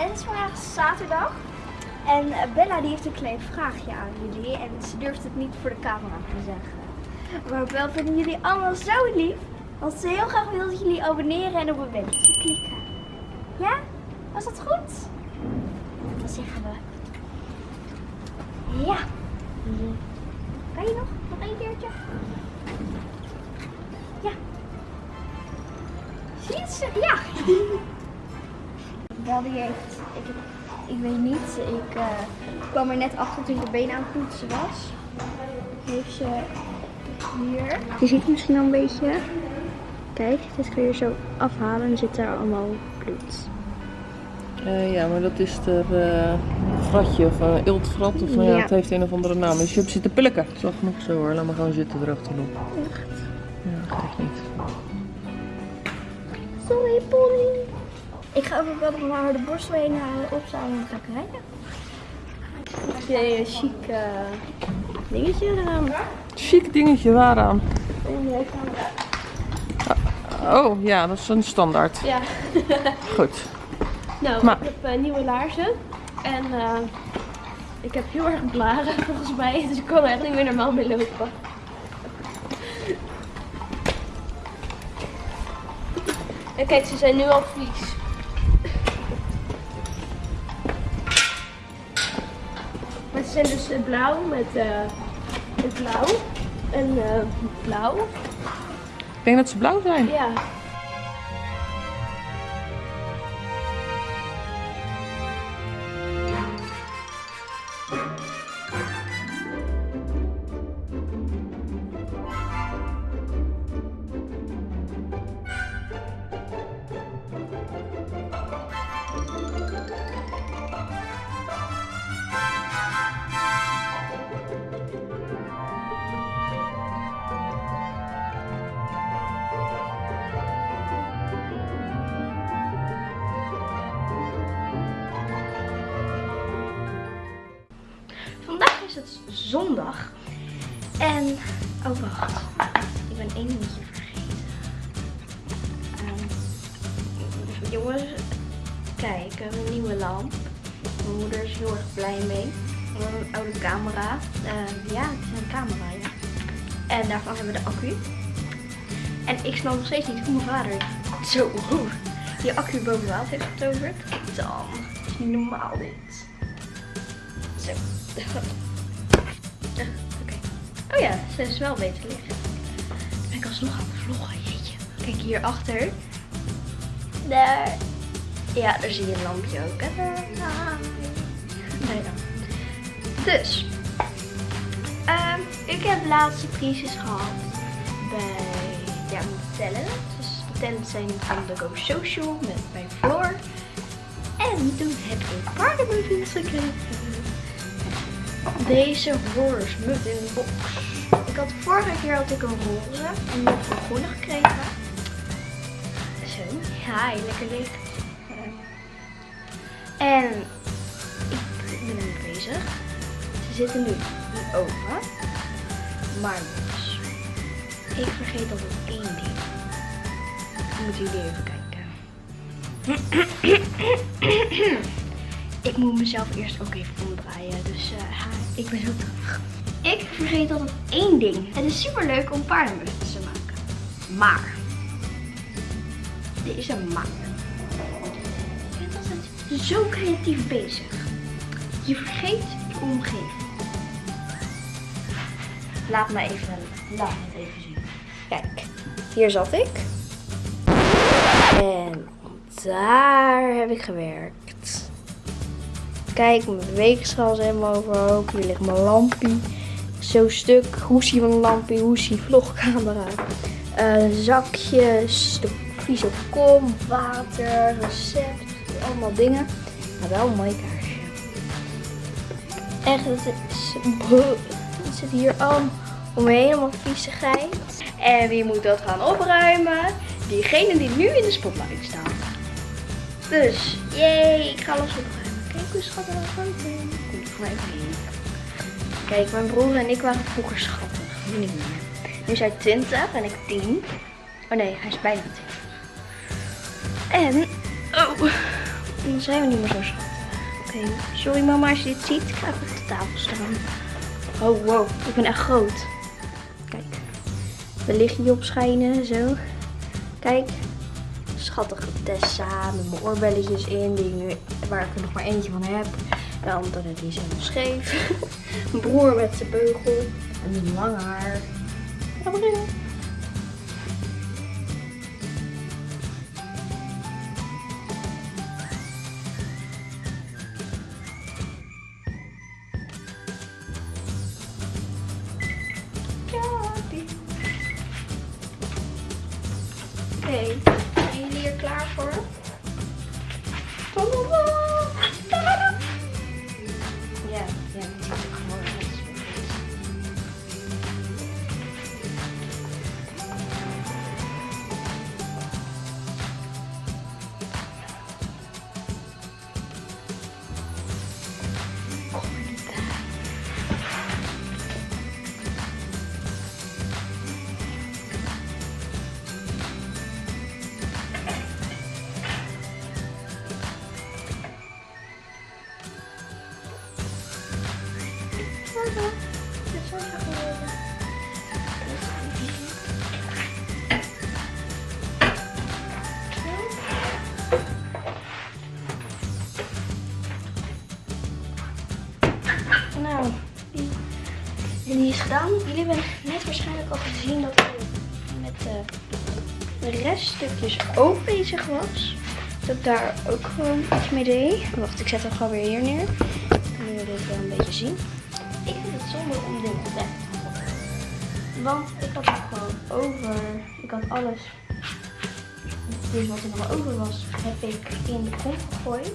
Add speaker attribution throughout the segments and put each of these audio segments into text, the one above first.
Speaker 1: En het is vandaag zaterdag. En eh, Bella die heeft een klein vraagje aan jullie. En ze durft het niet voor de camera te zeggen. Maar Bella vinden jullie allemaal zo lief. Want ze heel graag wil dat jullie abonneren en op een belletje klikken. Ja? Was dat goed? Dan zeggen we... Ja. Kan je nog? Nog één keertje? Ja. Zie je ze? Ja. Bel die heeft, ik, ik weet niet, ik eh, kwam er net achter toen ik de been aan het poetsen was. Heeft ze hier, je ziet het misschien al een beetje. Kijk, dit kun je zo afhalen en zit daar allemaal bloed.
Speaker 2: Eh, ja, maar dat is er eh vratje of een iltvrat of nou ja,
Speaker 1: Ja.
Speaker 2: het heeft een of andere naam. Dus je hebt zitten pilken. Zag nog zo hoor, laat maar gewoon zitten erachterop.
Speaker 1: Echt.
Speaker 2: Ja, geeft niet.
Speaker 1: Sorry, Polly. Ik ga even wel nog maar de borstel heen halen, opzalen en dan ga ik rijden. Heb je een chic eh, dingetje eraan?
Speaker 2: Chic dingetje, waaraan?
Speaker 1: Jij kan...
Speaker 2: Oh ja, dat is een standaard.
Speaker 1: Ja.
Speaker 2: Goed.
Speaker 1: Nou,
Speaker 2: Maar-
Speaker 1: ik heb eh, nieuwe laarzen. En eh, ik heb heel erg blaren volgens mij. Dus ik kan er echt niet meer normaal mee lopen. En kijk, ze zijn nu al vies. Eh, blauw met, eh met blauw. En eh, blauw.
Speaker 2: Ik denk dat ze blauw zijn.
Speaker 1: Ja. Vandaag is het zondag. En, oh wacht, ik ben één dingetje vergeten. Ehm, jongens, kijk, een nieuwe lamp. Mijn moeder is heel erg blij mee. We hebben een oude camera. Ehm, ja, het is een camera, ja. En daarvan hebben we de accu. En ik snap nog steeds niet hoe mijn vader zo die accu boven heeft getoverd. Dan, is niet normaal dit. Zo. Oh ja, ze is wel beter. Dan ben ik alsnog aan het vloggen, jeetje. Kijk hierachter. Daar. Ja, daar zie je een lampje ook. Dus. ehm, ik heb laatste prijsjes gehad bij ja, mijn talent. Dus de talents zijn van de Go Social met bij Floor. En toen heb ik paardenmuffins gekregen. Deze horse muffin box. Ik had vorige keer had ik een roze en nu heb ik een groene gekregen. Zo, ja, lekker licht. En ik ben nu bezig. Ze zitten nu in oven. Maar dus, ik vergeet altijd één ding. Moeten jullie even kijken. Ik moet mezelf eerst ook even omdraaien. Dus eh, ik ben heel terug. Ik vergeet altijd één ding. Het is super leuk om paardenmuffins te maken. Maar. Deze maar. Je bent altijd zo creatief bezig. Je vergeet je omgeving. Laat me even, laat me even zien. Kijk, hier zat ik. En daar heb ik gewerkt. Kijk, mijn weegschaal is helemaal overhoop. Hier ligt mijn lampie. Zo stuk. Hoesie van lampie. Hoesie vlogcamera. Eh, zakjes. De vieze kom. Water. Recept. Allemaal dingen. Maar wel een mooi kaarsje. Echt, het is... Zit hier al omheen. Allemaal viezigheid. En wie moet dat gaan opruimen? Diegene die nu in de spotlight staat. Dus, jee, ik ga alles opruimen. Kijk hoe schattig dat buiten. Komt even in. Kijk, mijn broer en ik waren vroeger schattig. Nu niet meer. Nu is hij 20 en ik 10. Oh nee, hij is bijna 10. En, oh, dan zijn we niet meer zo schattig. Oké, sorry mama als je dit ziet. Ik ga even op de tafel staan. Oh wow, ik ben echt groot. Kijk, de lichtje opschijnen, zo. Kijk, schattige Tessa met mijn oorbelletjes in, die nu, waar ik er nog maar eentje van heb. De andere die is scheef. Mijn broer met zijn beugel en die lange haar. Ja, gedaan. Jullie hebben net waarschijnlijk al gezien dat ik met de, de reststukjes ook bezig was. Dat ik daar ook gewoon iets mee deed. Wacht, ik zet hem gewoon weer hier neer. Dan kunnen jullie dit wel een beetje zien. Ik vind het zonde om dit weg te gooien. Want ik had het gewoon over. Ik had alles. Dus wat er nog over was, heb ik in de kom gegooid.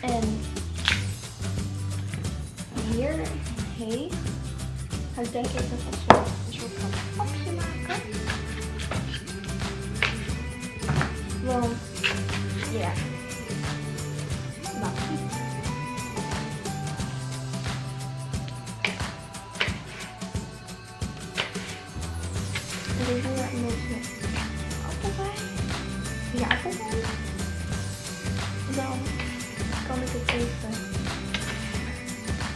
Speaker 1: En hier heeft. Ik denk ik een soort, een soort van papje maken. Want, ja. Nou. En ik doe er een beetje appel bij. Ja, appel bij. Dan kan ik het even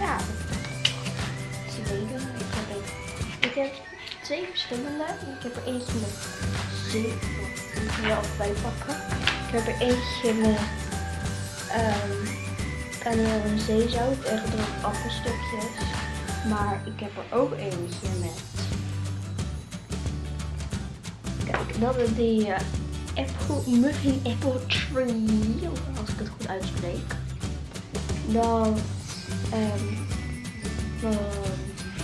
Speaker 1: ja. Ik heb, twee verschillende. Ik heb er eentje met zee. Ik kan je altijd bijpakken. Ik heb er eentje met ehm kaneel en zeezout en gedroogde appelstukjes. Maar ik heb er ook eentje met. Kijk, dat is die eh, apple, muffin apple tree. Als ik het goed uitspreek. Dat Ehm van,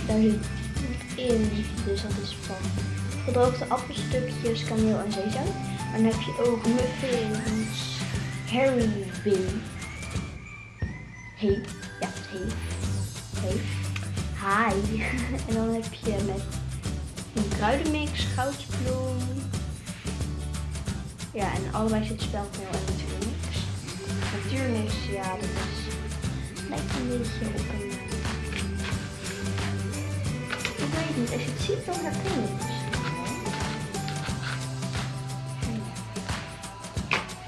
Speaker 1: daar zit dus dat is van gedroogde appelstukjes, kaneel en zeezout. En dan heb je ook muffins, Bean. Hey, ja, hey, hey, hi. en dan heb je met een kruidenmix, goudbloem. Ja, en allebei zit speldmeel en natuurmix. Natuurmix, ja, dat is lijkt een beetje op een. Eh, Ik weet niet, als je het ziet dan je het ja.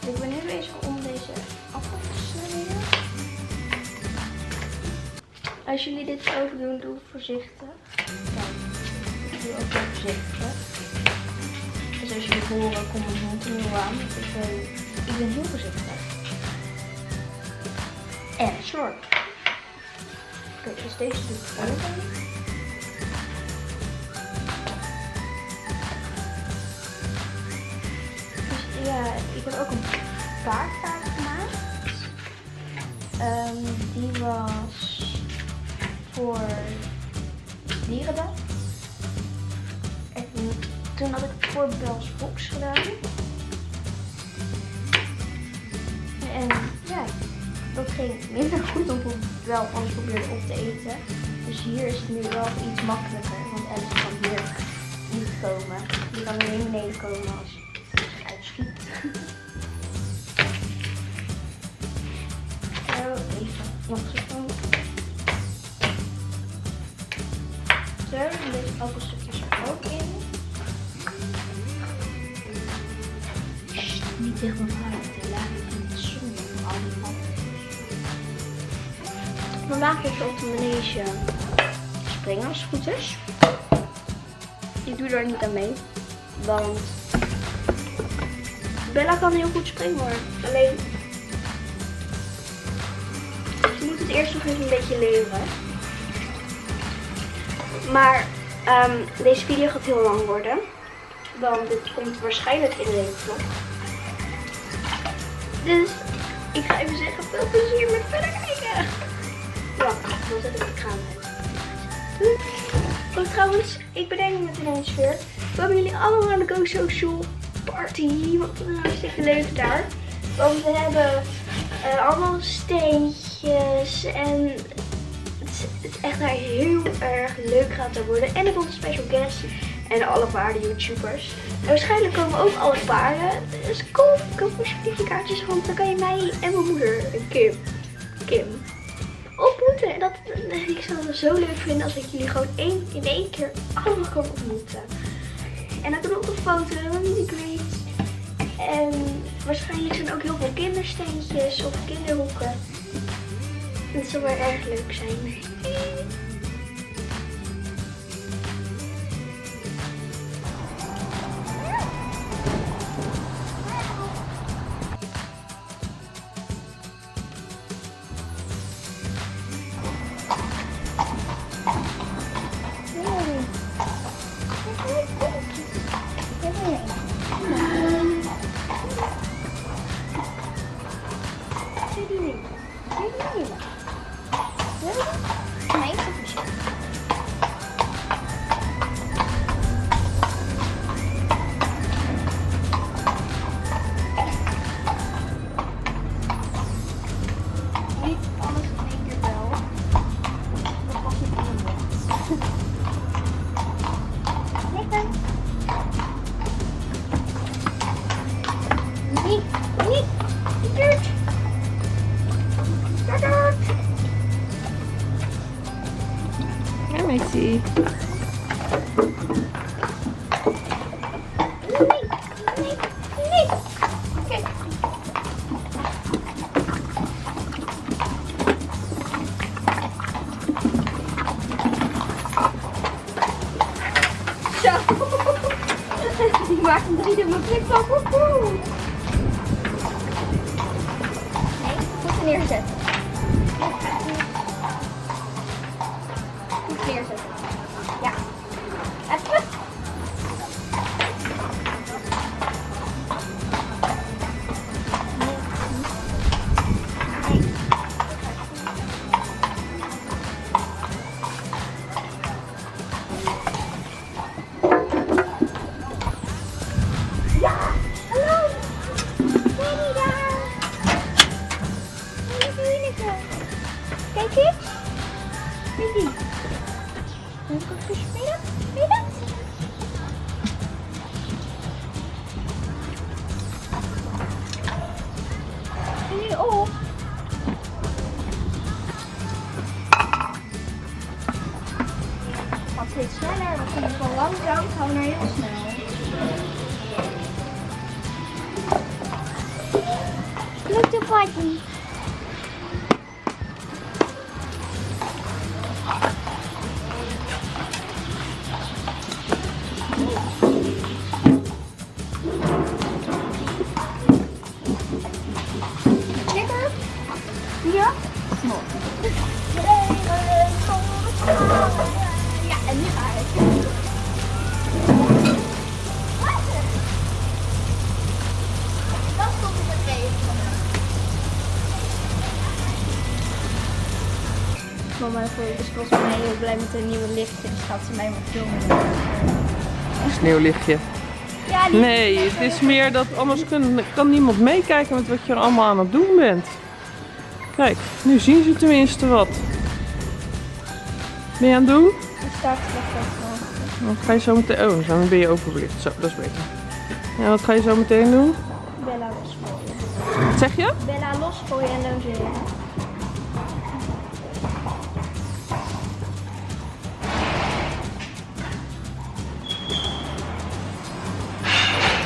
Speaker 1: Ik ben nu bezig om deze appel te snijden. Als jullie dit over doen, doe voorzichtig. Ik doe ook wel voorzichtig. Dus als jullie horen, kom mond er nu aan. want Ik ben, ik heel voorzichtig. En slorp. Oké, dus deze doe ik open. Ja, ik heb ook een kaarttaart gemaakt. Ehm, die was voor dierendag. En toen had ik het voor Bells Box gedaan. En ja, dat ging minder goed dan ik wel alles probeerde op te eten. Dus hier is het nu wel iets makkelijker. Want Alice kan hier niet komen. Die kan alleen beneden komen als mag ik ook. Zo, er ligt ook een stukje er ook in. Sst, niet tegen elkaar, de laag in de zon op al die matten. We maken dus op de manege springen als het goed is. Ik doe daar niet aan mee, want Bella kan heel goed springen, maar alleen eerst nog even een beetje leren. Maar ehm, deze video gaat heel lang worden. Want dit komt waarschijnlijk in de vlog. Dus ik ga even zeggen, veel plezier met verder kijken. Ja, dan zet ik de kraan uit. Oh, trouwens, ik bedenk me het ineens weer. Komen jullie allemaal naar de Go Social Party? Het is hartstikke leuk daar. Want we hebben uh, allemaal steentjes en het echt daar heel erg leuk gaat er worden. En er komt een special guest en alle paarden YouTubers. En waarschijnlijk komen ook alle paarden. Dus kom, koop alsjeblieft je kaartjes, want dan kan je mij en mijn moeder, Kim, Kim, ontmoeten. En dat, ik zou het zo leuk vinden als ik jullie gewoon één, in één keer allemaal kan ontmoeten. En dan doen we ook een foto. En waarschijnlijk zijn ook heel veel kindersteentjes of kinderhoeken. Dat zou wel erg leuk dubbele flip van. Woehoe. Nee, goed neerzetten. Goed neerzetten. Blij met een nieuwe lichtje. Dus gaat ze mij maar filmen.
Speaker 2: Sneeuwlichtje.
Speaker 1: Ja,
Speaker 2: Nee, het is meer dat anders kan, kan niemand meekijken met wat je er allemaal aan het doen bent. Kijk, nu zien ze tenminste wat. Ben je aan het doen?
Speaker 1: Staat lekker.
Speaker 2: Wat ga je zo meteen... Oh, dan ben je overbelicht. Zo, dat is beter. Ja, wat ga je zo meteen doen?
Speaker 1: Bella losgooien.
Speaker 2: Wat zeg je?
Speaker 1: Bella losgooien en logeren.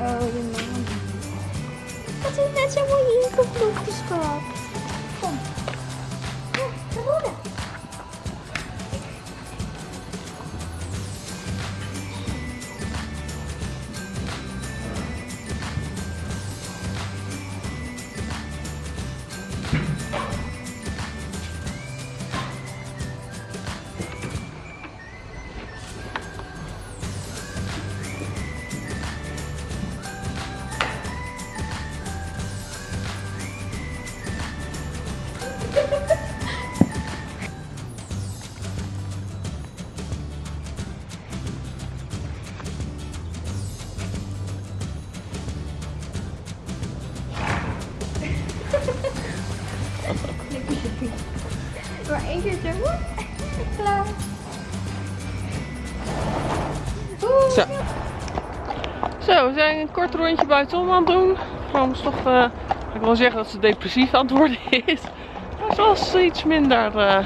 Speaker 1: Oh, je man. Dat is net zo mooi ingevlogen, schat. Klaar. Oeh,
Speaker 2: Zo. Zo, we zijn een kort rondje buitenom aan het doen. Gewoon toch, eh, ik wil zeggen dat ze depressief aan het worden is. Maar ze was iets minder eh,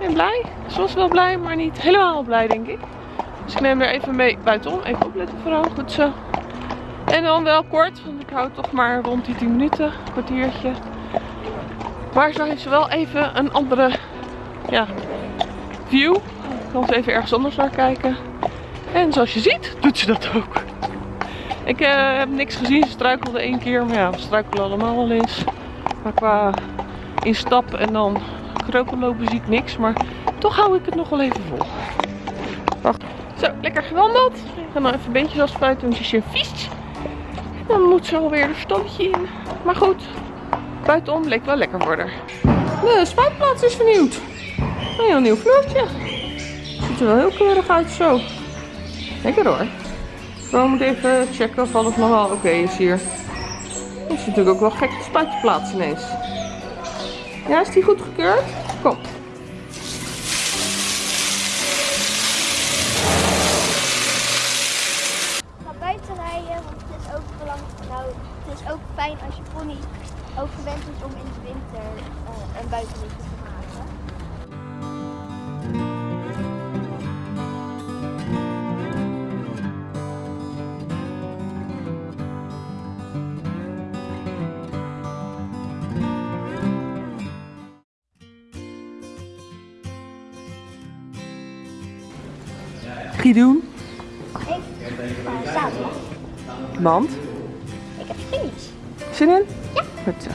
Speaker 2: ja, blij. Ze was wel blij, maar niet helemaal blij denk ik. Dus ik neem er even mee buitenom. Even opletten vooral, goed zo. En dan wel kort, want ik hou toch maar rond die 10 minuten, een kwartiertje. Maar zo heeft ze wel even een andere ja, view. Ik kan ze even ergens anders naar kijken. En zoals je ziet, doet ze dat ook. Ik eh, heb niks gezien. Ze struikelde één keer. Maar ja, we struikelen allemaal wel eens. Maar qua instap en dan kroken lopen zie ik niks. Maar toch hou ik het nog wel even vol. Wacht. Zo, lekker gewandeld. Ik ga nou even beentjes afspuiten, want je is vies. Dan moet ze alweer de stalletje in. Maar goed, buitenom leek wel lekker haar. De spuitplaats is vernieuwd. Een nieuw vloertje. Ziet er wel heel keurig uit zo. Lekker hoor. We moeten even checken of alles nog wel oké is hier. Het is natuurlijk ook wel gek de spuitplaats ineens. Ja, is die goed gekeurd? Kom. Doen?
Speaker 1: Ik.
Speaker 2: Want?
Speaker 1: Ik heb.
Speaker 2: Zin in?
Speaker 1: Ja.
Speaker 2: Goed zo.